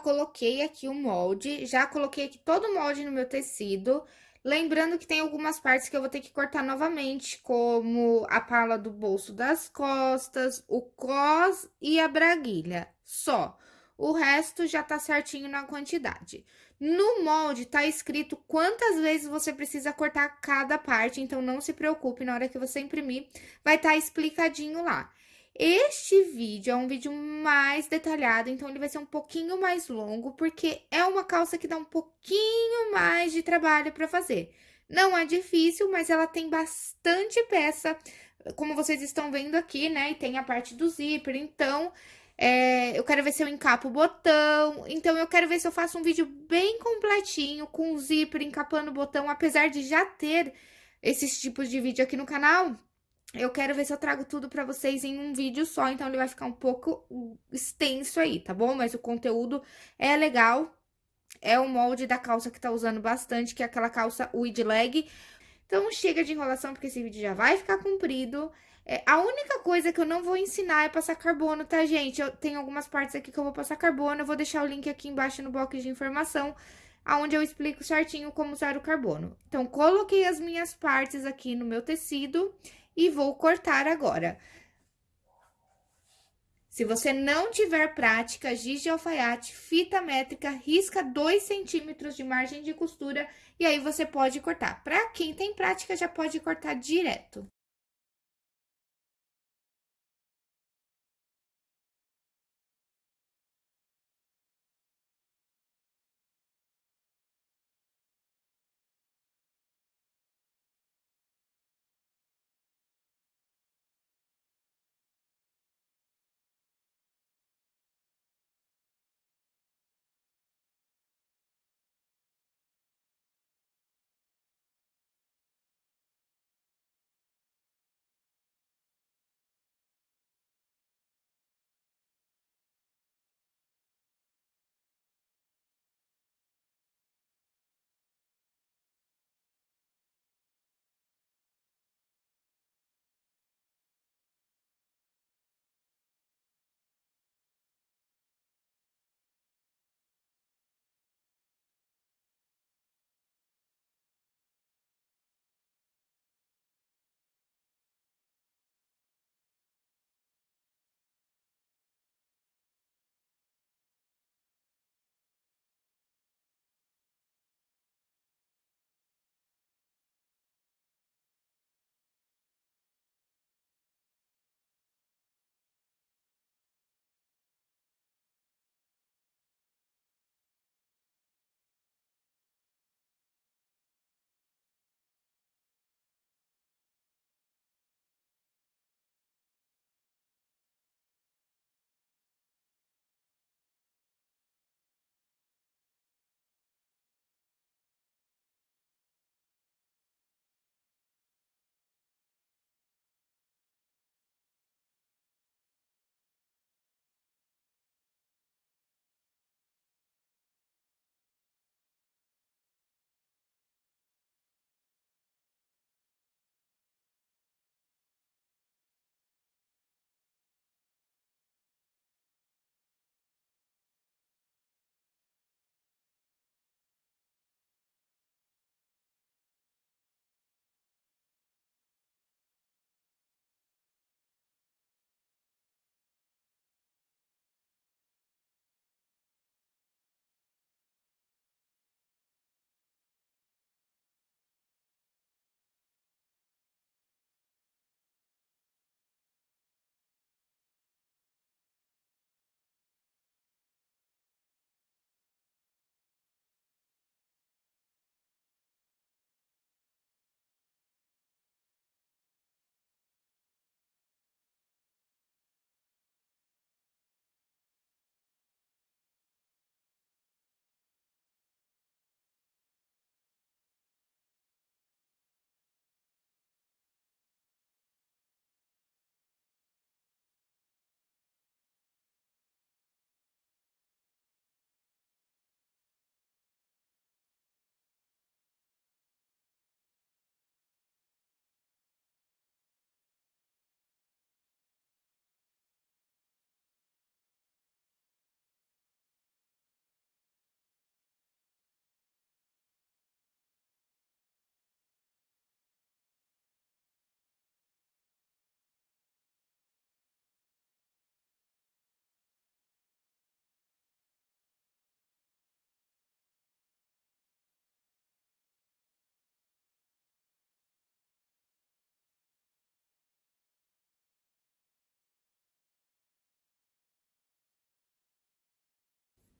coloquei aqui o molde, já coloquei aqui todo o molde no meu tecido. Lembrando que tem algumas partes que eu vou ter que cortar novamente, como a pala do bolso das costas, o cos e a braguilha, só. O resto já tá certinho na quantidade. No molde tá escrito quantas vezes você precisa cortar cada parte, então não se preocupe, na hora que você imprimir, vai estar tá explicadinho lá. Este vídeo é um vídeo mais detalhado, então ele vai ser um pouquinho mais longo, porque é uma calça que dá um pouquinho mais de trabalho para fazer. Não é difícil, mas ela tem bastante peça, como vocês estão vendo aqui, né? E tem a parte do zíper, então... É, eu quero ver se eu encapo o botão, então eu quero ver se eu faço um vídeo bem completinho, com o zíper, encapando o botão, apesar de já ter esses tipos de vídeo aqui no canal, eu quero ver se eu trago tudo pra vocês em um vídeo só, então ele vai ficar um pouco extenso aí, tá bom? Mas o conteúdo é legal, é o molde da calça que tá usando bastante, que é aquela calça wide leg. Então, chega de enrolação, porque esse vídeo já vai ficar comprido. É, a única coisa que eu não vou ensinar é passar carbono, tá, gente? Eu tenho algumas partes aqui que eu vou passar carbono, eu vou deixar o link aqui embaixo no box de informação, aonde eu explico certinho como usar o carbono. Então, coloquei as minhas partes aqui no meu tecido e vou cortar agora. Se você não tiver prática, giz de alfaiate, fita métrica, risca 2 centímetros de margem de costura e aí você pode cortar. Para quem tem prática, já pode cortar direto.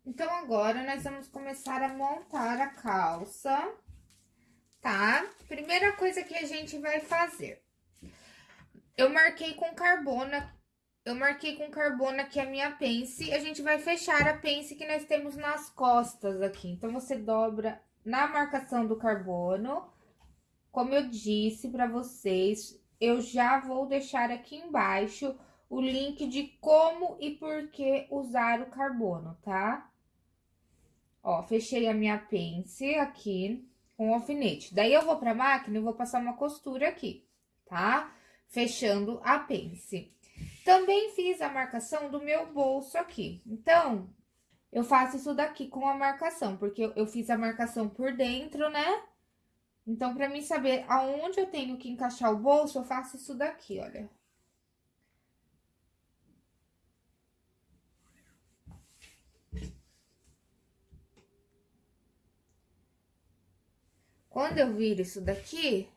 Então, agora, nós vamos começar a montar a calça, tá? Primeira coisa que a gente vai fazer. Eu marquei com carbona, eu marquei com carbona aqui a minha pence, a gente vai fechar a pence que nós temos nas costas aqui. Então, você dobra na marcação do carbono, como eu disse para vocês, eu já vou deixar aqui embaixo o link de como e por que usar o carbono, tá? Ó, fechei a minha pence aqui com alfinete. Daí, eu vou pra máquina e vou passar uma costura aqui, tá? Fechando a pence. Também fiz a marcação do meu bolso aqui. Então, eu faço isso daqui com a marcação, porque eu, eu fiz a marcação por dentro, né? Então, pra mim saber aonde eu tenho que encaixar o bolso, eu faço isso daqui, olha. Quando eu viro isso daqui,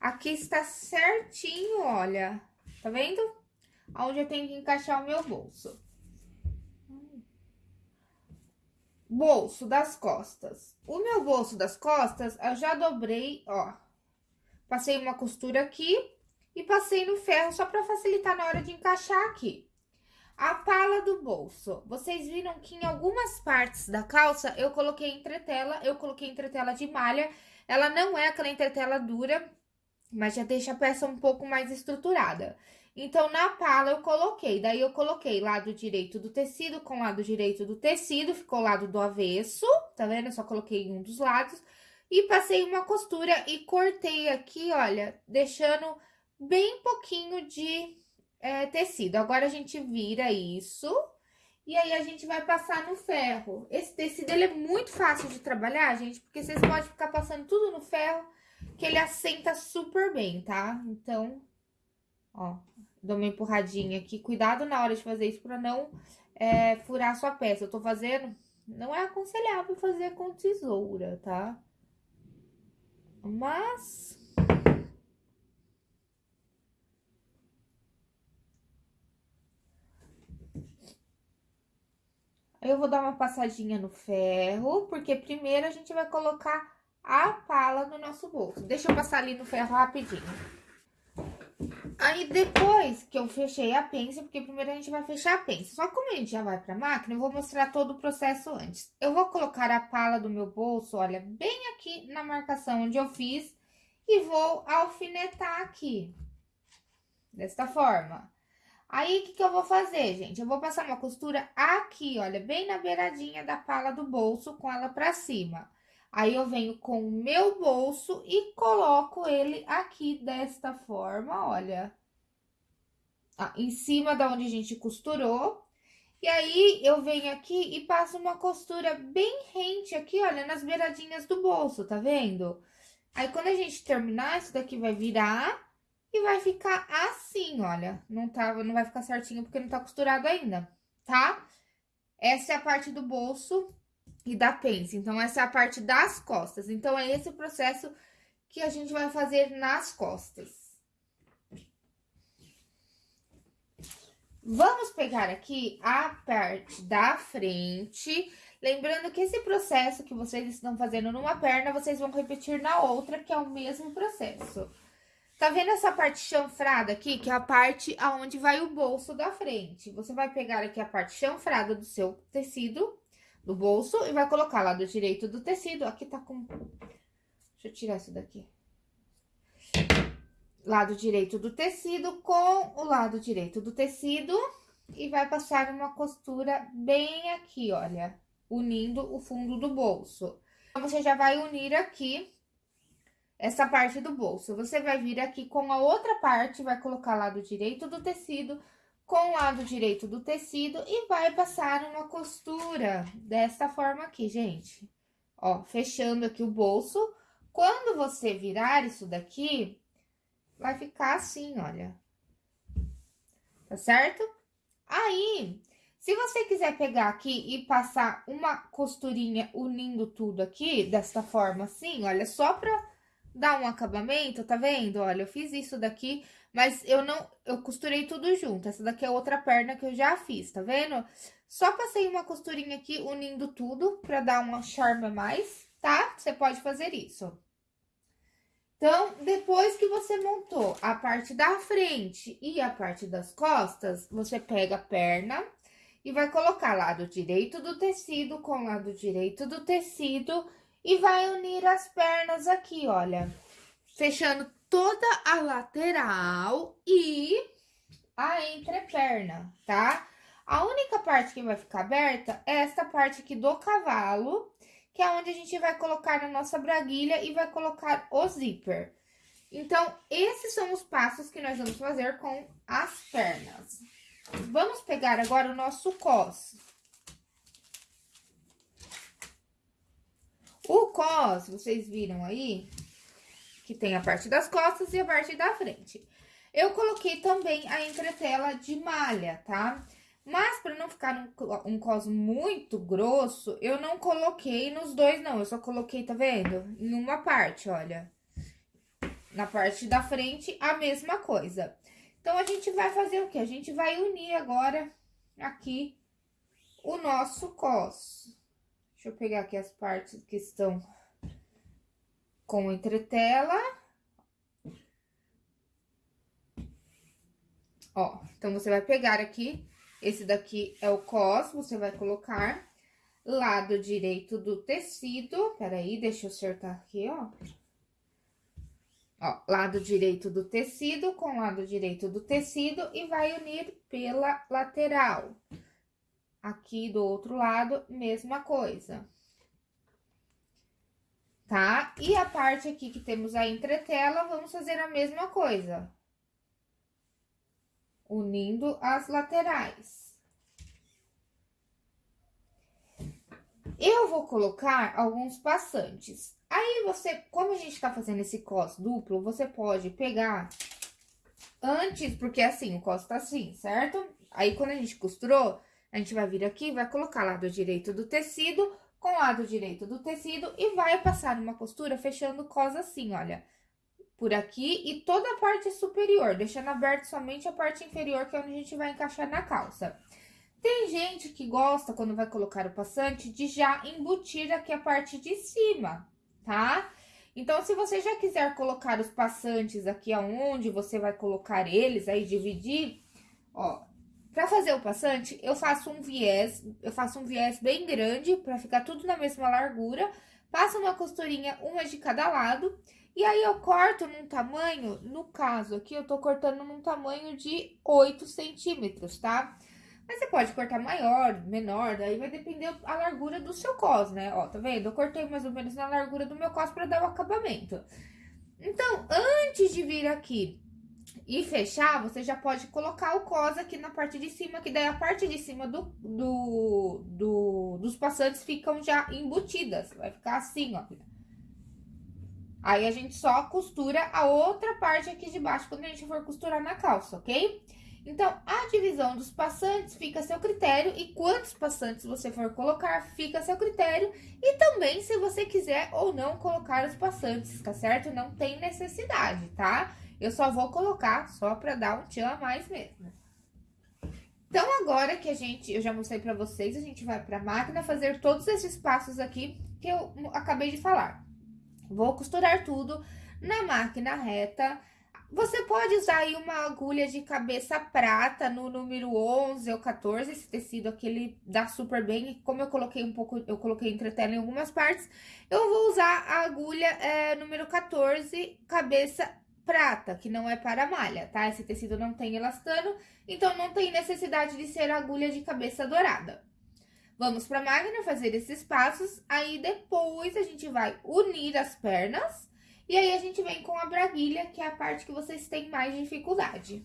aqui está certinho, olha. Tá vendo? Onde eu tenho que encaixar o meu bolso. Bolso das costas. O meu bolso das costas, eu já dobrei, ó. Passei uma costura aqui e passei no ferro só pra facilitar na hora de encaixar aqui. A pala do bolso. Vocês viram que em algumas partes da calça eu coloquei entretela, eu coloquei entretela de malha. Ela não é aquela entretela dura, mas já deixa a peça um pouco mais estruturada. Então, na pala eu coloquei, daí eu coloquei lado direito do tecido com lado direito do tecido, ficou lado do avesso, tá vendo? Eu só coloquei um dos lados. E passei uma costura e cortei aqui, olha, deixando bem pouquinho de é, tecido. Agora, a gente vira isso e aí a gente vai passar no ferro. Esse tecido, ele é muito fácil de trabalhar, gente, porque vocês podem ficar passando tudo no ferro, que ele assenta super bem, tá? Então, ó, dou uma empurradinha aqui. Cuidado na hora de fazer isso pra não é, furar a sua peça. Eu tô fazendo... Não é aconselhável fazer com tesoura, tá? Mas Eu vou dar uma passadinha no ferro, porque primeiro a gente vai colocar a pala no nosso bolso. Deixa eu passar ali no ferro rapidinho. Aí, depois que eu fechei a pence, porque primeiro a gente vai fechar a pence. Só como a gente já vai pra máquina, eu vou mostrar todo o processo antes. Eu vou colocar a pala do meu bolso, olha, bem aqui na marcação onde eu fiz. E vou alfinetar aqui. Desta forma. Aí, o que, que eu vou fazer, gente? Eu vou passar uma costura aqui, olha, bem na beiradinha da pala do bolso, com ela pra cima. Aí, eu venho com o meu bolso e coloco ele aqui desta forma, olha. Ah, em cima da onde a gente costurou. E aí, eu venho aqui e passo uma costura bem rente aqui, olha, nas beiradinhas do bolso, tá vendo? Aí, quando a gente terminar, isso daqui vai virar e vai ficar assim, olha. Não, tá, não vai ficar certinho porque não tá costurado ainda, tá? Essa é a parte do bolso e da pence. Então, essa é a parte das costas. Então, é esse o processo que a gente vai fazer nas costas. Vamos pegar aqui a parte da frente. Lembrando que esse processo que vocês estão fazendo numa perna, vocês vão repetir na outra, que é o mesmo processo. Tá vendo essa parte chanfrada aqui, que é a parte aonde vai o bolso da frente? Você vai pegar aqui a parte chanfrada do seu tecido, do bolso, e vai colocar lado direito do tecido. Aqui tá com... Deixa eu tirar isso daqui. Lado direito do tecido com o lado direito do tecido. E vai passar uma costura bem aqui, olha, unindo o fundo do bolso. Então, você já vai unir aqui essa parte do bolso. Você vai vir aqui com a outra parte, vai colocar lado direito do tecido com o lado direito do tecido e vai passar uma costura dessa forma aqui, gente. Ó, fechando aqui o bolso. Quando você virar isso daqui, vai ficar assim, olha. Tá certo? Aí, se você quiser pegar aqui e passar uma costurinha unindo tudo aqui, dessa forma assim, olha, só pra dar um acabamento, tá vendo? Olha, eu fiz isso daqui, mas eu não, eu costurei tudo junto. Essa daqui é outra perna que eu já fiz, tá vendo? Só passei uma costurinha aqui unindo tudo pra dar uma charme a mais, tá? Você pode fazer isso. Então, depois que você montou a parte da frente e a parte das costas, você pega a perna e vai colocar lado direito do tecido com lado direito do tecido e vai unir as pernas aqui, olha, fechando toda a lateral e a entreperna, tá? A única parte que vai ficar aberta é essa parte aqui do cavalo, que é onde a gente vai colocar na nossa braguilha e vai colocar o zíper. Então, esses são os passos que nós vamos fazer com as pernas. Vamos pegar agora o nosso cos. O cos, vocês viram aí, que tem a parte das costas e a parte da frente. Eu coloquei também a entretela de malha, tá? Mas, para não ficar um, um cos muito grosso, eu não coloquei nos dois, não. Eu só coloquei, tá vendo? Em uma parte, olha. Na parte da frente, a mesma coisa. Então, a gente vai fazer o quê? A gente vai unir agora aqui o nosso cos. Deixa eu pegar aqui as partes que estão com entretela. Ó, então, você vai pegar aqui, esse daqui é o cos, você vai colocar lado direito do tecido. Peraí, deixa eu acertar aqui, ó. Ó, lado direito do tecido com lado direito do tecido e vai unir pela lateral. Aqui do outro lado, mesma coisa. Tá? E a parte aqui que temos a entretela, vamos fazer a mesma coisa. Unindo as laterais. Eu vou colocar alguns passantes. Aí, você, como a gente tá fazendo esse cos duplo, você pode pegar antes, porque assim, o cos tá assim, certo? Aí, quando a gente costurou, a gente vai vir aqui, vai colocar lado direito do tecido com lado direito do tecido e vai passar uma costura fechando cos assim, olha. Por aqui e toda a parte superior, deixando aberto somente a parte inferior, que é onde a gente vai encaixar na calça. Tem gente que gosta, quando vai colocar o passante, de já embutir aqui a parte de cima, tá? Então, se você já quiser colocar os passantes aqui aonde você vai colocar eles, aí dividir, ó, Pra fazer o passante, eu faço um viés, eu faço um viés bem grande, pra ficar tudo na mesma largura. Passo uma costurinha, uma de cada lado. E aí, eu corto num tamanho, no caso aqui, eu tô cortando num tamanho de 8 centímetros, tá? Mas você pode cortar maior, menor, daí vai depender a largura do seu cos, né? Ó, tá vendo? Eu cortei mais ou menos na largura do meu cos pra dar o acabamento. Então, antes de vir aqui e fechar, você já pode colocar o cos aqui na parte de cima, que daí a parte de cima do, do, do, dos passantes ficam já embutidas. Vai ficar assim, ó. Aí, a gente só costura a outra parte aqui de baixo quando a gente for costurar na calça, ok? Então, a divisão dos passantes fica a seu critério e quantos passantes você for colocar fica a seu critério. E também se você quiser ou não colocar os passantes, tá certo? Não tem necessidade, tá? Eu só vou colocar só pra dar um tchan a mais mesmo. Então, agora que a gente, eu já mostrei pra vocês, a gente vai pra máquina fazer todos esses passos aqui que eu acabei de falar. Vou costurar tudo na máquina reta. Você pode usar aí uma agulha de cabeça prata no número 11 ou 14, esse tecido aqui ele dá super bem. Como eu coloquei um pouco, eu coloquei entretela em algumas partes, eu vou usar a agulha é, número 14, cabeça prata, que não é para malha, tá? Esse tecido não tem elastano, então não tem necessidade de ser agulha de cabeça dourada. Vamos para a máquina fazer esses passos, aí depois a gente vai unir as pernas, e aí a gente vem com a braguilha, que é a parte que vocês têm mais dificuldade.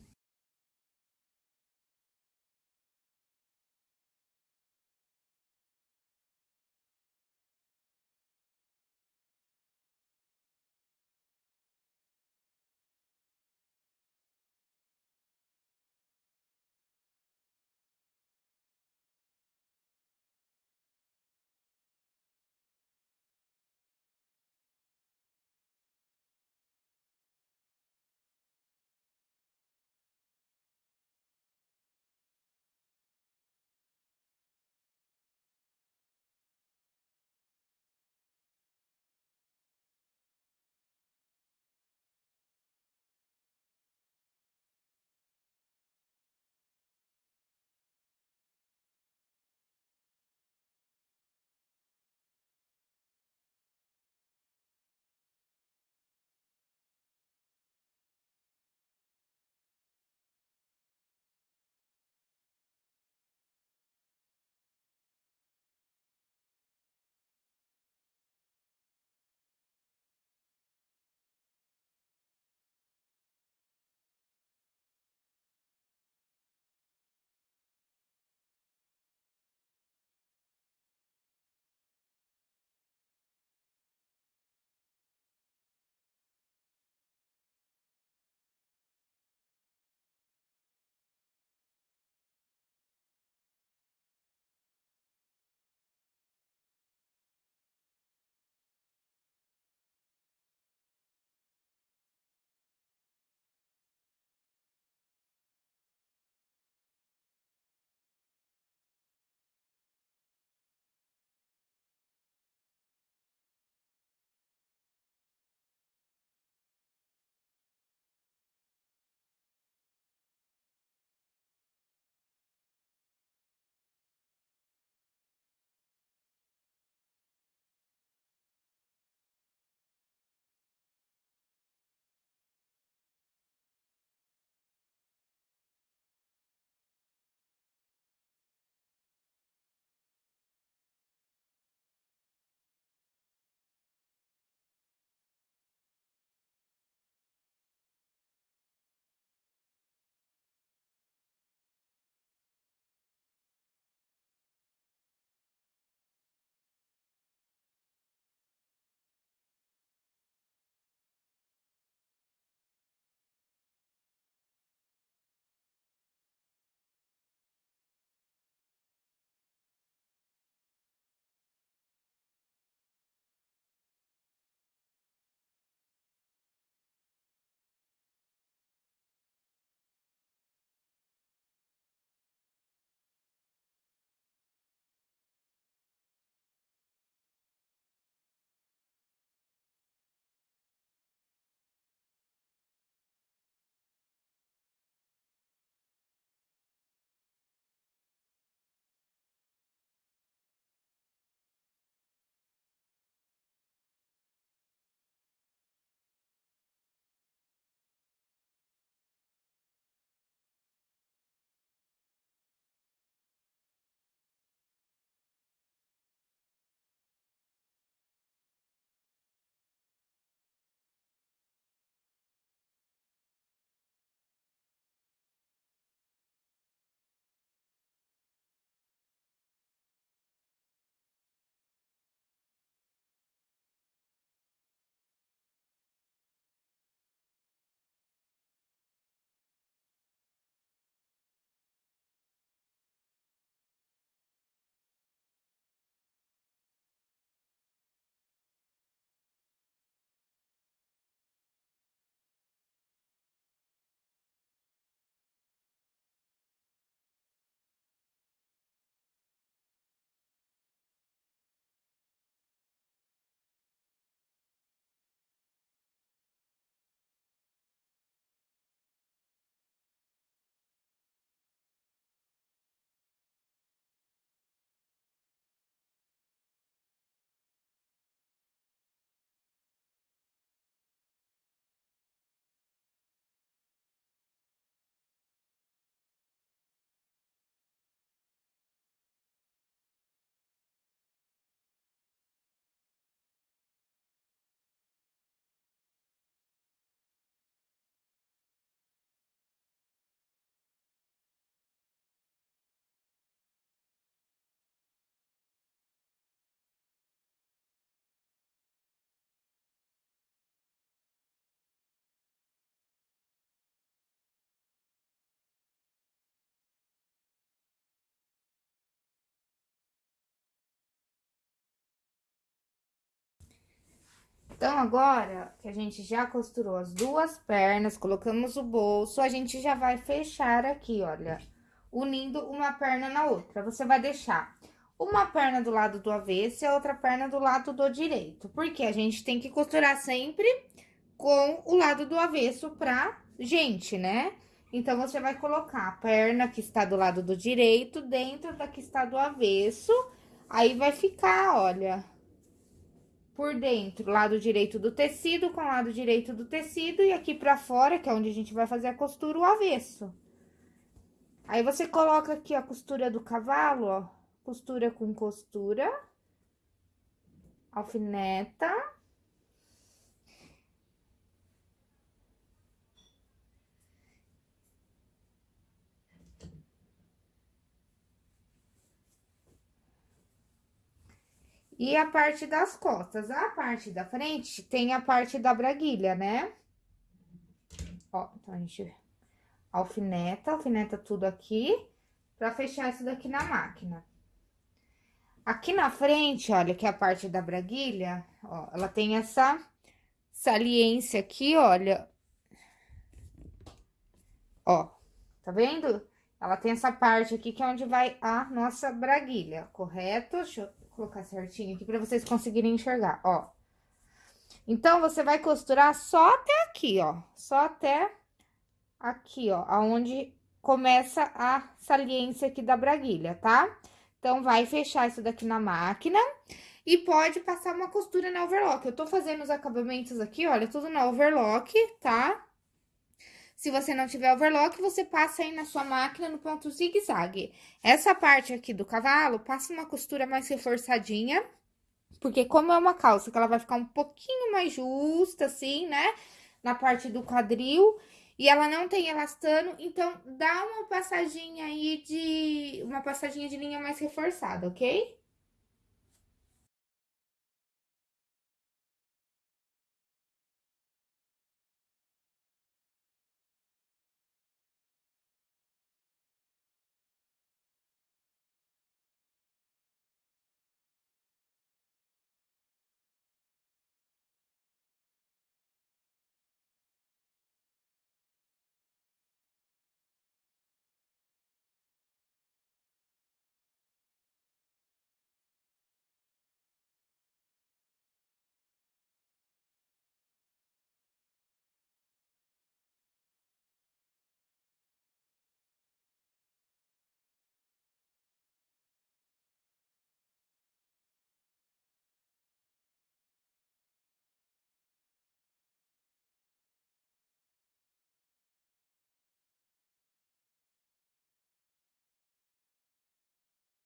Então, agora que a gente já costurou as duas pernas, colocamos o bolso, a gente já vai fechar aqui, olha, unindo uma perna na outra. Você vai deixar uma perna do lado do avesso e a outra perna do lado do direito. Porque a gente tem que costurar sempre com o lado do avesso pra gente, né? Então, você vai colocar a perna que está do lado do direito dentro da que está do avesso. Aí, vai ficar, olha, por dentro, lado direito do tecido com lado direito do tecido e aqui pra fora, que é onde a gente vai fazer a costura, o avesso. Aí, você coloca aqui a costura do cavalo, ó, costura com costura, alfineta. E a parte das costas, a parte da frente tem a parte da braguilha, né? Ó, então a gente alfineta, alfineta tudo aqui, pra fechar isso daqui na máquina. Aqui na frente, olha, que é a parte da braguilha, ó, ela tem essa saliência aqui, olha. Ó, tá vendo? Ela tem essa parte aqui que é onde vai a nossa braguilha, correto? Deixa eu colocar certinho aqui pra vocês conseguirem enxergar, ó. Então, você vai costurar só até aqui, ó. Só até aqui, ó, aonde começa a saliência aqui da braguilha, tá? Então, vai fechar isso daqui na máquina e pode passar uma costura na overlock. Eu tô fazendo os acabamentos aqui, olha, tudo na overlock, tá? Se você não tiver overlock, você passa aí na sua máquina no ponto zigue-zague. Essa parte aqui do cavalo, passa uma costura mais reforçadinha, porque como é uma calça que ela vai ficar um pouquinho mais justa, assim, né? Na parte do quadril, e ela não tem elastano, então dá uma passadinha aí de... Uma passadinha de linha mais reforçada, ok?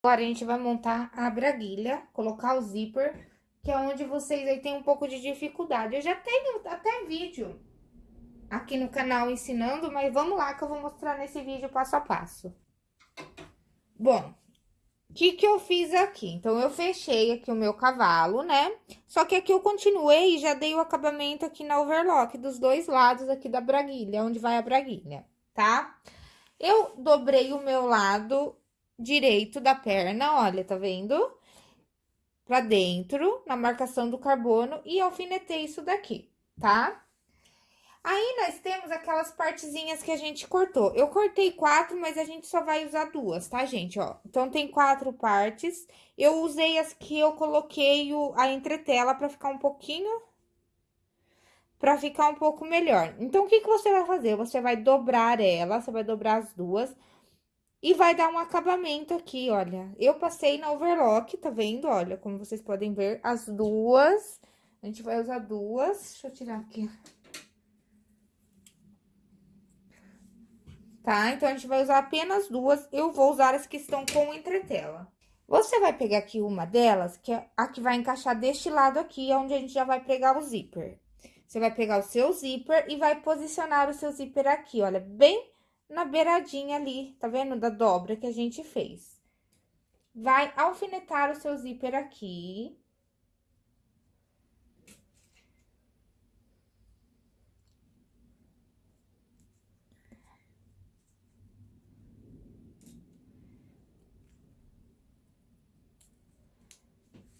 Agora, a gente vai montar a braguilha, colocar o zíper, que é onde vocês aí têm um pouco de dificuldade. Eu já tenho até vídeo aqui no canal ensinando, mas vamos lá que eu vou mostrar nesse vídeo passo a passo. Bom, o que que eu fiz aqui? Então, eu fechei aqui o meu cavalo, né? Só que aqui eu continuei e já dei o acabamento aqui na overlock dos dois lados aqui da braguilha, onde vai a braguilha, tá? Eu dobrei o meu lado direito da perna, olha, tá vendo? Pra dentro, na marcação do carbono, e alfinetei isso daqui, tá? Aí, nós temos aquelas partezinhas que a gente cortou. Eu cortei quatro, mas a gente só vai usar duas, tá, gente? Ó, então, tem quatro partes. Eu usei as que eu coloquei o, a entretela pra ficar um pouquinho... Pra ficar um pouco melhor. Então, o que que você vai fazer? Você vai dobrar ela, você vai dobrar as duas e vai dar um acabamento aqui, olha. Eu passei na overlock, tá vendo? Olha, como vocês podem ver, as duas. A gente vai usar duas. Deixa eu tirar aqui. Tá? Então, a gente vai usar apenas duas. Eu vou usar as que estão com entretela. Você vai pegar aqui uma delas, que é a que vai encaixar deste lado aqui, onde a gente já vai pregar o zíper. Você vai pegar o seu zíper e vai posicionar o seu zíper aqui, olha, bem na beiradinha ali, tá vendo? Da dobra que a gente fez. Vai alfinetar o seu zíper aqui.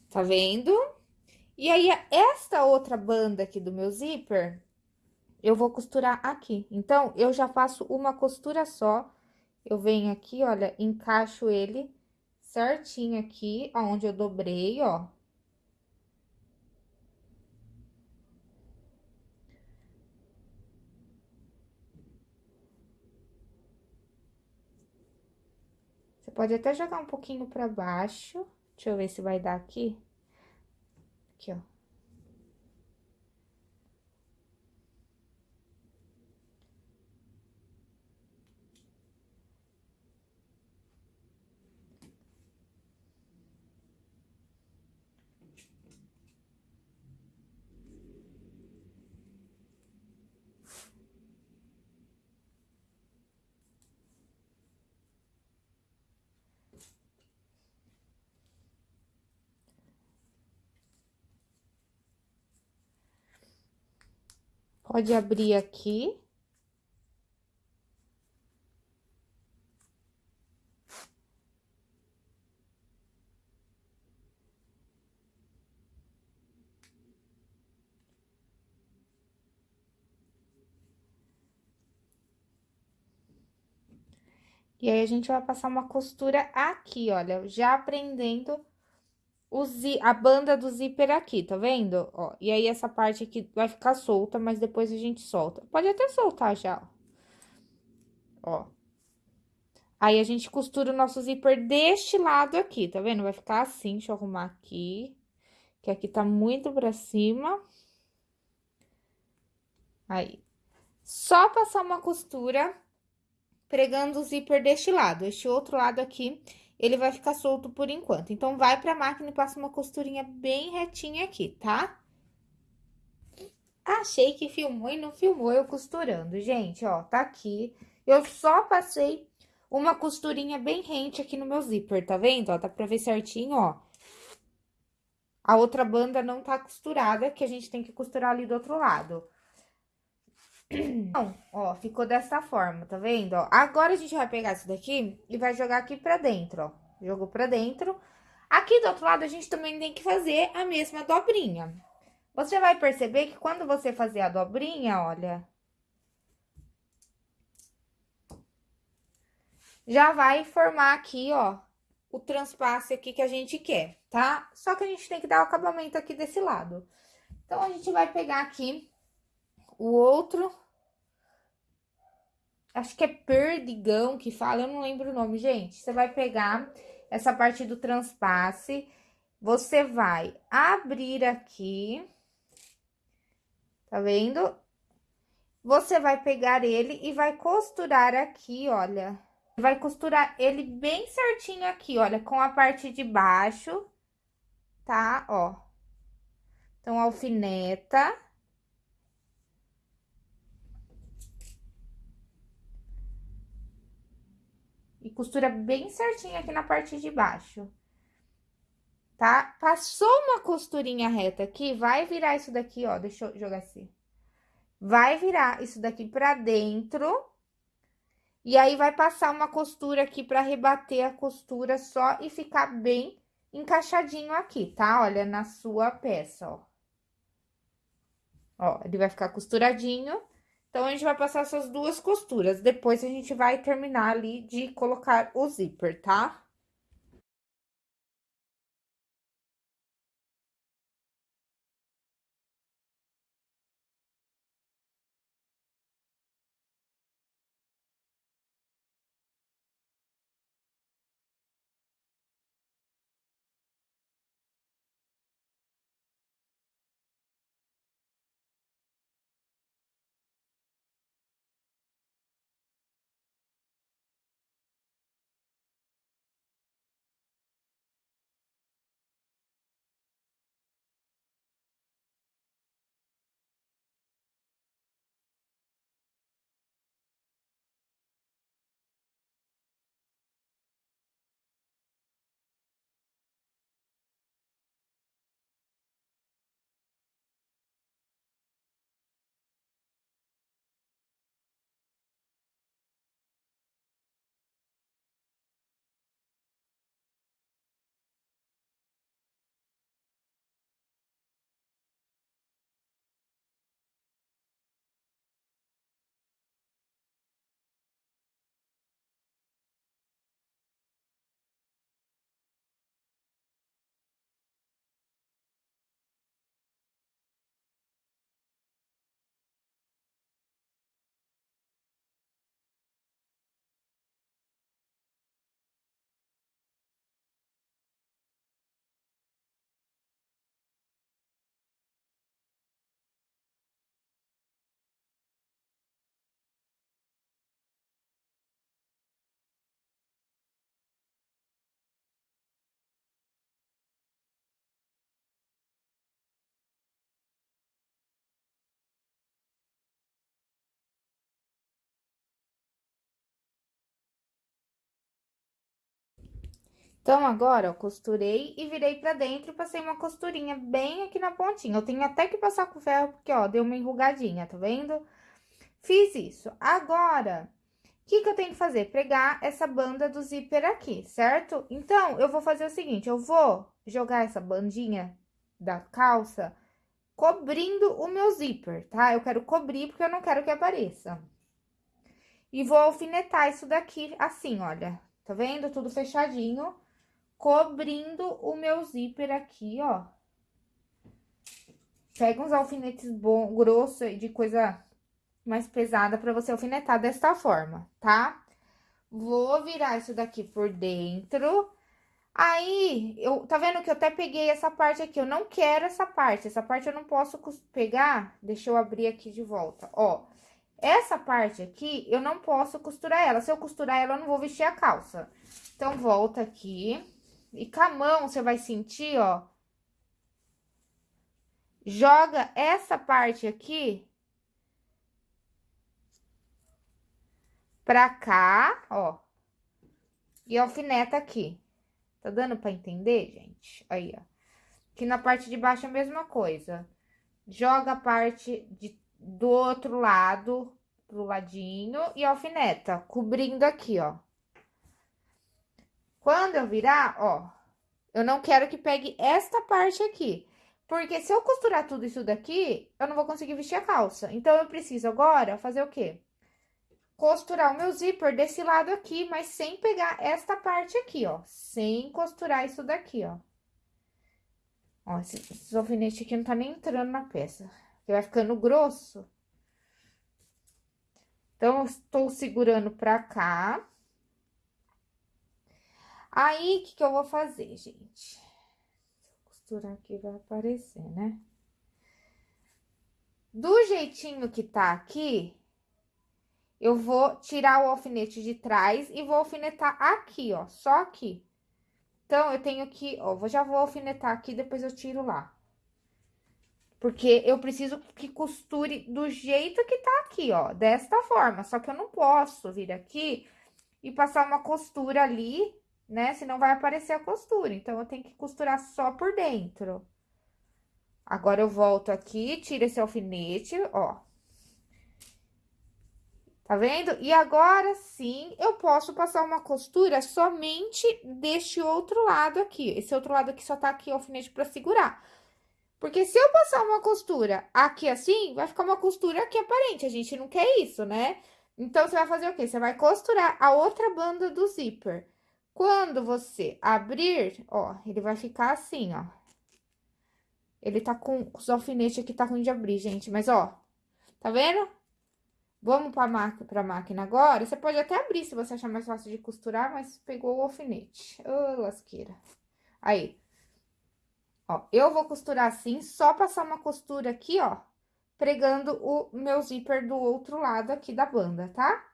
Tá vendo? E aí, esta outra banda aqui do meu zíper, eu vou costurar aqui. Então, eu já faço uma costura só. Eu venho aqui, olha, encaixo ele certinho aqui, aonde eu dobrei, ó. Você pode até jogar um pouquinho pra baixo. Deixa eu ver se vai dar aqui. Aqui, ó. Pode abrir aqui. E aí, a gente vai passar uma costura aqui, olha, já aprendendo o zi a banda do zíper aqui, tá vendo? Ó, e aí, essa parte aqui vai ficar solta, mas depois a gente solta. Pode até soltar já, ó. Aí, a gente costura o nosso zíper deste lado aqui, tá vendo? Vai ficar assim, deixa eu arrumar aqui. Que aqui tá muito pra cima. Aí. Só passar uma costura pregando o zíper deste lado. Este outro lado aqui, ele vai ficar solto por enquanto. Então, vai pra máquina e passa uma costurinha bem retinha aqui, tá? Achei que filmou e não filmou eu costurando, gente, ó, tá aqui. Eu só passei uma costurinha bem rente aqui no meu zíper, tá vendo? Ó, dá pra ver certinho, ó. A outra banda não tá costurada, que a gente tem que costurar ali do outro lado. Então, ó, ficou dessa forma, tá vendo? Ó, agora, a gente vai pegar isso daqui e vai jogar aqui pra dentro, ó. Jogou pra dentro. Aqui do outro lado, a gente também tem que fazer a mesma dobrinha. Você vai perceber que quando você fazer a dobrinha, olha... Já vai formar aqui, ó, o transpasse aqui que a gente quer, tá? Só que a gente tem que dar o acabamento aqui desse lado. Então, a gente vai pegar aqui o outro acho que é perdigão que fala, eu não lembro o nome, gente. Você vai pegar essa parte do transpasse, você vai abrir aqui, tá vendo? Você vai pegar ele e vai costurar aqui, olha. Vai costurar ele bem certinho aqui, olha, com a parte de baixo, tá? Ó. Então, alfineta. Costura bem certinho aqui na parte de baixo. Tá? Passou uma costurinha reta aqui, vai virar isso daqui, ó. Deixa eu jogar assim. Vai virar isso daqui pra dentro. E aí, vai passar uma costura aqui pra rebater a costura só e ficar bem encaixadinho aqui, tá? Olha, na sua peça, ó. Ó, ele vai ficar costuradinho. Então, a gente vai passar essas duas costuras. Depois, a gente vai terminar ali de colocar o zíper, tá? Então, agora, eu costurei e virei pra dentro passei uma costurinha bem aqui na pontinha. Eu tenho até que passar com ferro, porque, ó, deu uma enrugadinha, tá vendo? Fiz isso. Agora, o que que eu tenho que fazer? Pegar essa banda do zíper aqui, certo? Então, eu vou fazer o seguinte, eu vou jogar essa bandinha da calça cobrindo o meu zíper, tá? Eu quero cobrir porque eu não quero que apareça. E vou alfinetar isso daqui assim, olha. Tá vendo? Tudo fechadinho, cobrindo o meu zíper aqui, ó. Pega uns alfinetes bom, grosso de coisa mais pesada pra você alfinetar desta forma, tá? Vou virar isso daqui por dentro Aí, eu, tá vendo que eu até peguei essa parte aqui, eu não quero essa parte, essa parte eu não posso pegar, deixa eu abrir aqui de volta, ó. Essa parte aqui, eu não posso costurar ela, se eu costurar ela, eu não vou vestir a calça. Então, volta aqui, e com a mão, você vai sentir, ó. Joga essa parte aqui pra cá, ó, e alfineta aqui. Tá dando pra entender, gente? Aí, ó. Aqui na parte de baixo é a mesma coisa. Joga a parte de, do outro lado pro ladinho e alfineta, cobrindo aqui, ó. Quando eu virar, ó, eu não quero que pegue esta parte aqui. Porque se eu costurar tudo isso daqui, eu não vou conseguir vestir a calça. Então, eu preciso agora fazer o quê? costurar o meu zíper desse lado aqui, mas sem pegar esta parte aqui, ó. Sem costurar isso daqui, ó. Ó, esse, esse alfinete aqui não tá nem entrando na peça, porque vai ficando grosso. Então, eu estou segurando pra cá. Aí, o que que eu vou fazer, gente? Costurar aqui, vai aparecer, né? Do jeitinho que tá aqui, eu vou tirar o alfinete de trás e vou alfinetar aqui, ó, só aqui. Então, eu tenho que, ó, vou, já vou alfinetar aqui, depois eu tiro lá. Porque eu preciso que costure do jeito que tá aqui, ó, desta forma. Só que eu não posso vir aqui e passar uma costura ali, né? Senão vai aparecer a costura. Então, eu tenho que costurar só por dentro. Agora, eu volto aqui, tiro esse alfinete, ó. Tá vendo? E agora sim, eu posso passar uma costura somente deste outro lado aqui. Esse outro lado aqui só tá aqui alfinete pra segurar. Porque se eu passar uma costura aqui assim, vai ficar uma costura aqui aparente. A gente não quer isso, né? Então, você vai fazer o quê? Você vai costurar a outra banda do zíper. Quando você abrir, ó, ele vai ficar assim, ó. Ele tá com os alfinetes aqui, tá ruim de abrir, gente. Mas, ó, tá vendo? Vamos para a máquina agora. Você pode até abrir se você achar mais fácil de costurar, mas pegou o alfinete. Ô, oh, lasqueira. Aí. Ó, eu vou costurar assim, só passar uma costura aqui, ó, pregando o meu zíper do outro lado aqui da banda, tá?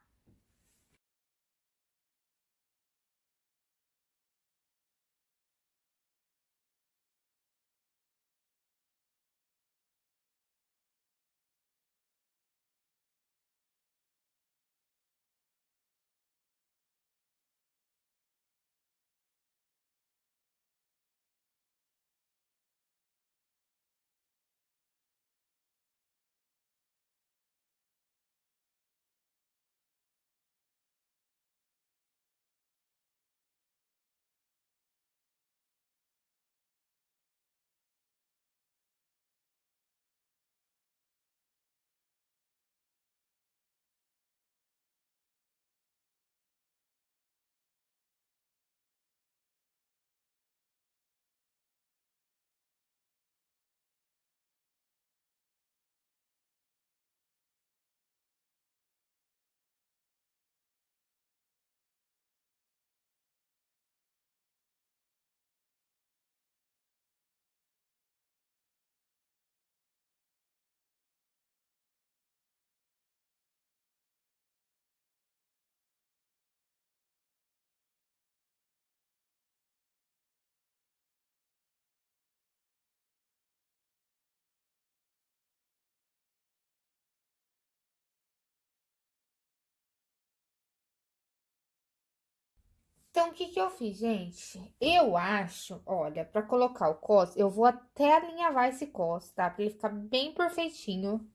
Então, o que que eu fiz, gente? Eu acho, olha, pra colocar o cos, eu vou até alinhavar esse cos, tá? Pra ele ficar bem perfeitinho.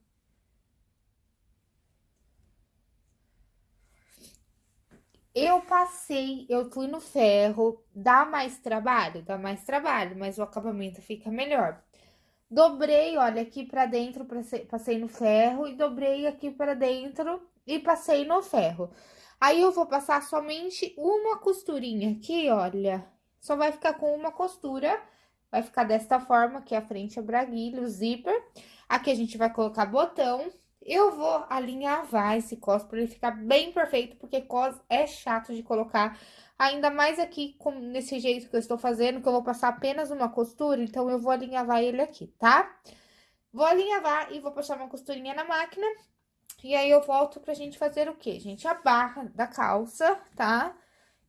Eu passei, eu fui no ferro, dá mais trabalho? Dá mais trabalho, mas o acabamento fica melhor. Dobrei, olha, aqui pra dentro, passei no ferro e dobrei aqui pra dentro e passei no ferro. Aí, eu vou passar somente uma costurinha aqui, olha. Só vai ficar com uma costura, vai ficar desta forma, que é a frente é braguilha, o zíper. Aqui a gente vai colocar botão eu vou alinhavar esse cos para ele ficar bem perfeito, porque cos é chato de colocar. Ainda mais aqui, com, nesse jeito que eu estou fazendo, que eu vou passar apenas uma costura, então eu vou alinhavar ele aqui, tá? Vou alinhavar e vou passar uma costurinha na máquina. E aí, eu volto pra gente fazer o quê, gente? A barra da calça, tá?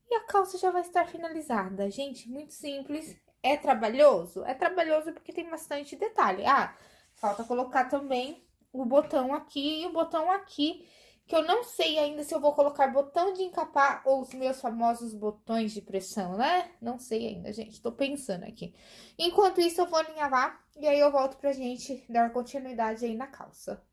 E a calça já vai estar finalizada. Gente, muito simples. É trabalhoso? É trabalhoso porque tem bastante detalhe. Ah, falta colocar também o botão aqui e o botão aqui, que eu não sei ainda se eu vou colocar botão de encapar ou os meus famosos botões de pressão, né? Não sei ainda, gente, tô pensando aqui. Enquanto isso, eu vou alinhavar e aí eu volto pra gente dar continuidade aí na calça.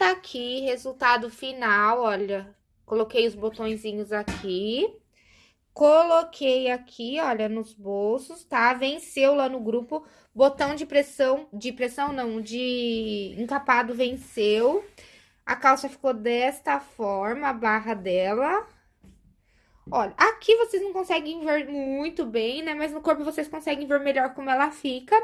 Tá aqui, resultado final, olha. Coloquei os botõezinhos aqui. Coloquei aqui, olha, nos bolsos, tá? Venceu lá no grupo. Botão de pressão, de pressão não, de encapado venceu. A calça ficou desta forma, a barra dela. Olha, aqui vocês não conseguem ver muito bem, né? Mas no corpo vocês conseguem ver melhor como ela fica.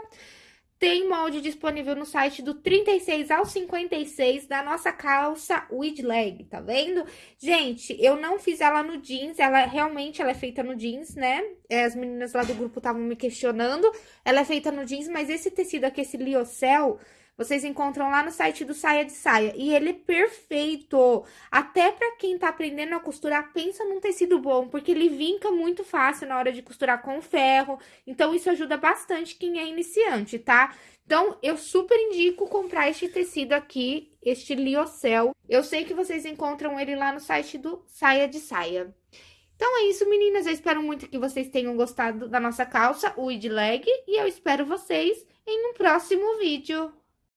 Tem molde disponível no site do 36 ao 56 da nossa calça with leg, tá vendo? Gente, eu não fiz ela no jeans, ela realmente ela é feita no jeans, né? É, as meninas lá do grupo estavam me questionando. Ela é feita no jeans, mas esse tecido aqui, esse liocel, vocês encontram lá no site do Saia de Saia. E ele é perfeito. Até pra quem tá aprendendo a costurar, pensa num tecido bom, porque ele vinca muito fácil na hora de costurar com ferro. Então, isso ajuda bastante quem é iniciante, tá? Então, eu super indico comprar este tecido aqui, este liocel. Eu sei que vocês encontram ele lá no site do Saia de Saia. Então, é isso, meninas. Eu espero muito que vocês tenham gostado da nossa calça, o id leg, e eu espero vocês em um próximo vídeo.